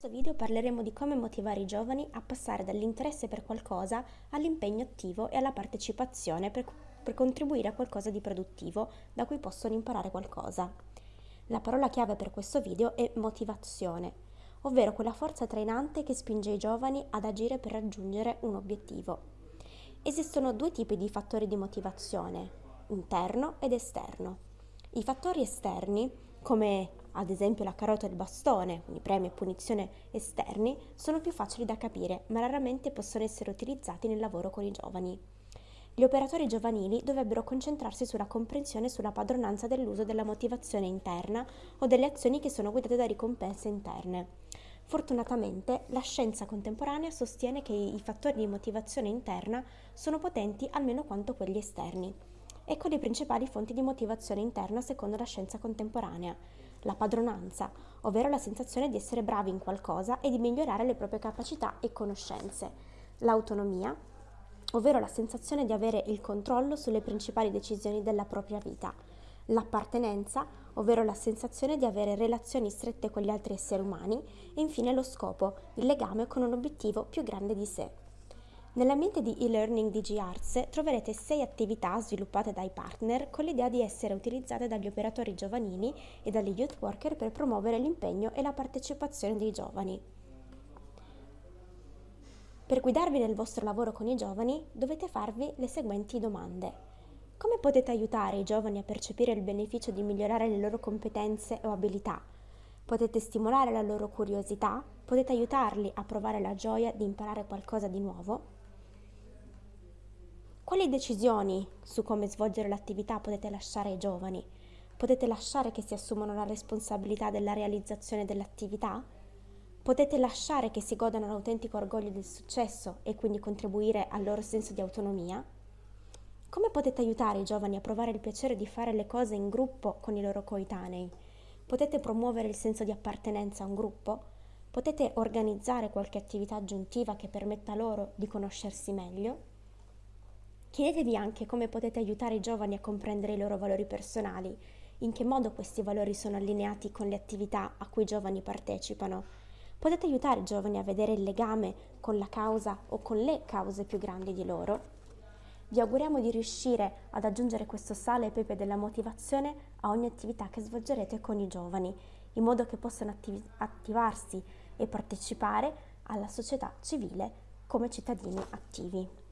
In questo video parleremo di come motivare i giovani a passare dall'interesse per qualcosa all'impegno attivo e alla partecipazione per, per, contribuire a qualcosa di produttivo da cui possono imparare qualcosa. La parola chiave per questo video è motivazione, ovvero quella forza trainante che spinge i giovani ad agire per raggiungere un obiettivo. Esistono due tipi di fattori di motivazione, interno ed esterno. I fattori esterni, come ad esempio la carota e il bastone, quindi premi e punizione esterni, sono più facili da capire, ma raramente possono essere utilizzati nel lavoro con i giovani. Gli operatori giovanili dovrebbero concentrarsi sulla comprensione e sulla padronanza dell'uso della motivazione interna o delle azioni che sono guidate da ricompense interne. Fortunatamente la scienza contemporanea sostiene che i fattori di motivazione interna sono potenti almeno quanto quelli esterni. Ecco le principali fonti di motivazione interna secondo la scienza contemporanea la padronanza, ovvero la sensazione di essere bravi in qualcosa e di migliorare le proprie capacità e conoscenze, l'autonomia, ovvero la sensazione di avere il controllo sulle principali decisioni della propria vita, l'appartenenza, ovvero la sensazione di avere relazioni strette con gli altri esseri umani. E infine lo scopo, il legame con un obiettivo più grande di sé. Nell'ambiente di e-learning di G-Arts troverete sei attività sviluppate dai partner con l'idea di essere utilizzate dagli operatori giovanili e dagli youth worker per promuovere l'impegno e la partecipazione dei giovani. Per guidarvi nel vostro lavoro con i giovani dovete farvi le seguenti domande. Come potete aiutare i giovani a percepire il beneficio di migliorare le loro competenze o abilità? Potete stimolare la loro curiosità? Potete aiutarli a provare la gioia di imparare qualcosa di nuovo? Quali decisioni su come svolgere l'attività potete lasciare ai giovani? Potete lasciare che si assumano la responsabilità della realizzazione dell'attività? Potete lasciare che si godano l'autentico orgoglio del successo e quindi contribuire al loro senso di autonomia? Come potete aiutare i giovani a provare il piacere di fare le cose in gruppo con i loro coetanei? Potete promuovere il senso di appartenenza a un gruppo? Potete organizzare qualche attività aggiuntiva che permetta loro di conoscersi meglio? Chiedetevi anche come potete aiutare i giovani a comprendere i loro valori personali, in che modo questi valori sono allineati con le attività a cui i giovani partecipano. Potete aiutare i giovani a vedere il legame con la causa o con le cause più grandi di loro? Vi auguriamo di riuscire ad aggiungere questo sale e pepe della motivazione a ogni attività che svolgerete con i giovani, in modo che possano attiv attivarsi e partecipare alla società civile come cittadini attivi.